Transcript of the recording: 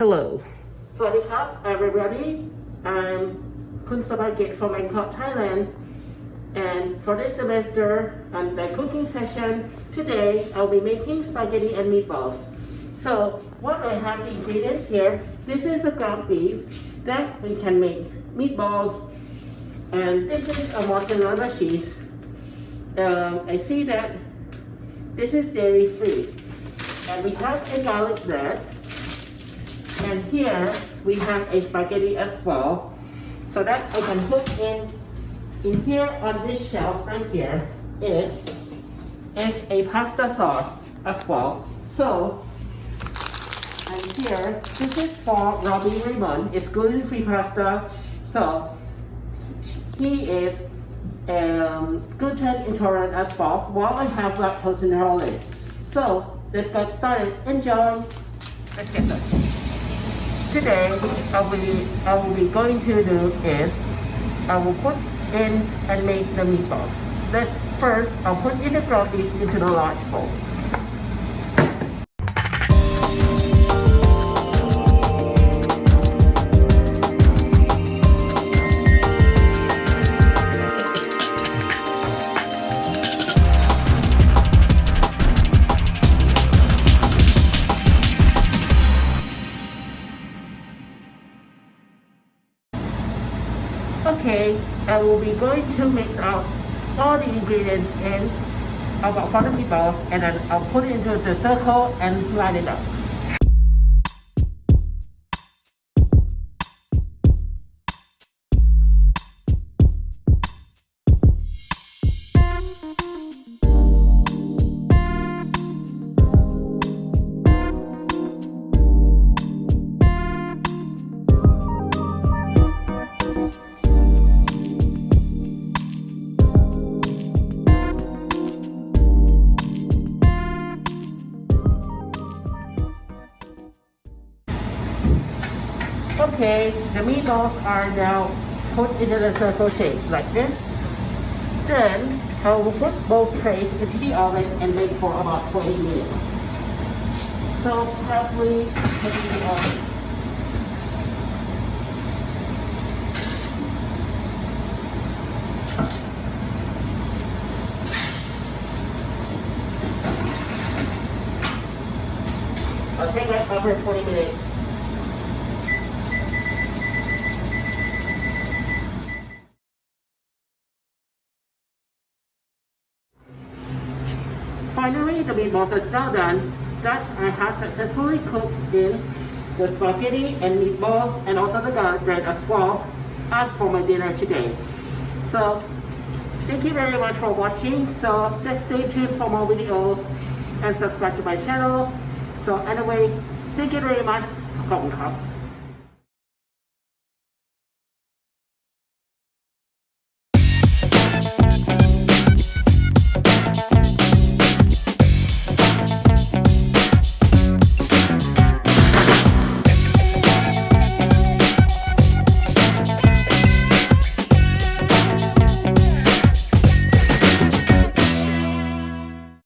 Hello. Sawadee Cup, everybody. I'm Kun Sabagit from Bangkok, Thailand. And for this semester and the cooking session, today I'll be making spaghetti and meatballs. So what I have the ingredients here, this is a ground beef that we can make meatballs. And this is a mozzarella cheese. Um, I see that this is dairy free. And we have a garlic bread and here we have a spaghetti as well. So that I can put in, in here on this shelf right here is, is a pasta sauce as well. So, and here, this is for Robbie Raymond. It's gluten-free pasta. So, he is um, gluten intolerant as well, while I have lactose intolerant. So, let's get started. Enjoy! Let's get started. Today, I will, be, I will be going to do is, I will put in and make the meatballs. Let's first, I'll put in the ground beef into the large bowl. Okay, I will be going to mix out all the ingredients in about for the meatballs and then I'll put it into the circle and line it up. Okay, the meatballs are now put into the circle shape like this. Then I will put both trays into the oven and bake for about 20 minutes. So roughly put in the oven. Take over 20 minutes. Finally, the meatballs are now done that I have successfully cooked in the spaghetti and meatballs and also the garlic bread as well as for my dinner today. So thank you very much for watching. So just stay tuned for more videos and subscribe to my channel. So anyway, thank you very much. ขอบคุณครับ